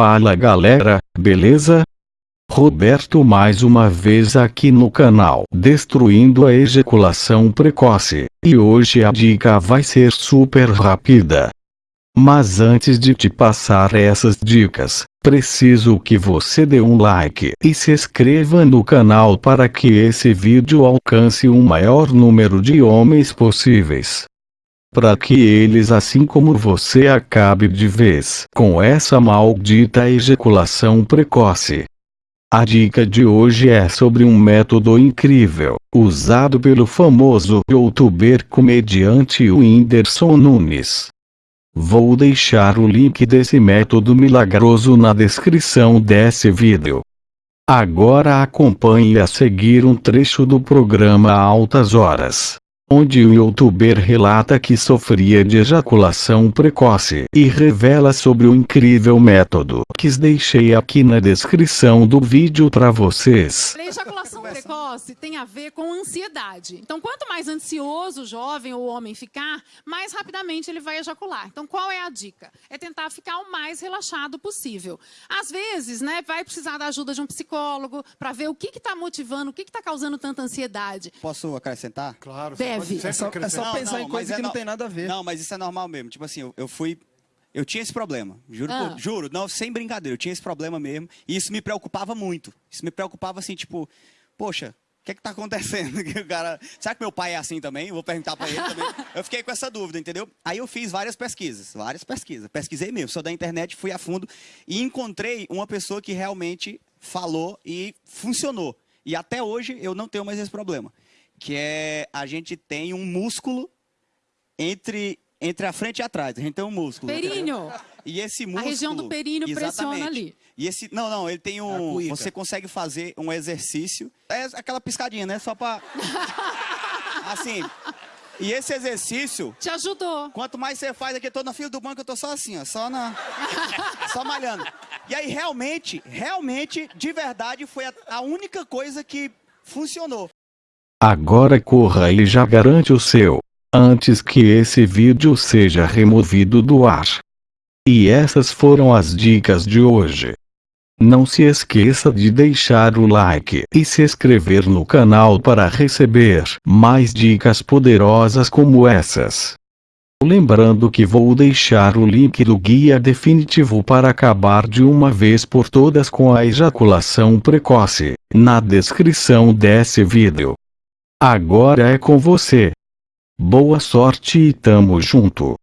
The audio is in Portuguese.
Fala galera, beleza? Roberto mais uma vez aqui no canal Destruindo a Ejaculação Precoce, e hoje a dica vai ser super rápida. Mas antes de te passar essas dicas, preciso que você dê um like e se inscreva no canal para que esse vídeo alcance o maior número de homens possíveis para que eles assim como você acabe de vez com essa maldita ejaculação precoce. A dica de hoje é sobre um método incrível, usado pelo famoso youtuber comediante Whindersson Nunes. Vou deixar o link desse método milagroso na descrição desse vídeo. Agora acompanhe a seguir um trecho do programa Altas Horas onde o youtuber relata que sofria de ejaculação precoce e revela sobre o incrível método que deixei aqui na descrição do vídeo para vocês. Precoce tem a ver com ansiedade. Então, quanto mais ansioso o jovem ou o homem ficar, mais rapidamente ele vai ejacular. Então, qual é a dica? É tentar ficar o mais relaxado possível. Às vezes, né, vai precisar da ajuda de um psicólogo para ver o que está motivando, o que está causando tanta ansiedade. Posso acrescentar? Claro, Deve. Deve. É só, é só Não, pensar não, em coisa mas que é não tem nada a ver. Não, mas isso é normal mesmo. Tipo assim, eu, eu fui. Eu tinha esse problema. Juro, Ah. por- juro, não, sem brincadeira, eu tinha esse problema mesmo. E isso me preocupava muito. Isso me preocupava assim, tipo, poxa, o que é que tá acontecendo? O cara. Será que meu pai é assim também? Eu vou perguntar pra ele também. Eu fiquei com essa dúvida, entendeu? Aí eu fiz várias pesquisas, várias pesquisas. Pesquisei mesmo, sou da internet, fui a fundo e encontrei uma pessoa que realmente falou e funcionou. E até hoje eu não tenho mais esse problema. Que é a gente tem um músculo entre, entre a frente e atrás. A gente tem um músculo. Períneo. E esse músculo. região do períneo pressiona ali. E esse. Não, não, ele tem A um. Você consegue fazer um exercício. É aquela piscadinha, né? Só pra. assim. E esse exercício. Te ajudou. Quanto mais você faz aqui, eu tô na fila do banco, eu tô só assim, ó, só na. só malhando. E aí, realmente, realmente, de verdade, foi a, a única coisa que funcionou. Agora corra e já garante o seu, antes que esse vídeo seja removido do ar. E essas foram as dicas de hoje. Não se esqueça de deixar o like e se inscrever no canal para receber mais dicas poderosas como essas. Lembrando que vou deixar o link do guia definitivo para acabar de uma vez por todas com a ejaculação precoce, na descrição desse vídeo. Agora é com você. Boa sorte e tamo junto.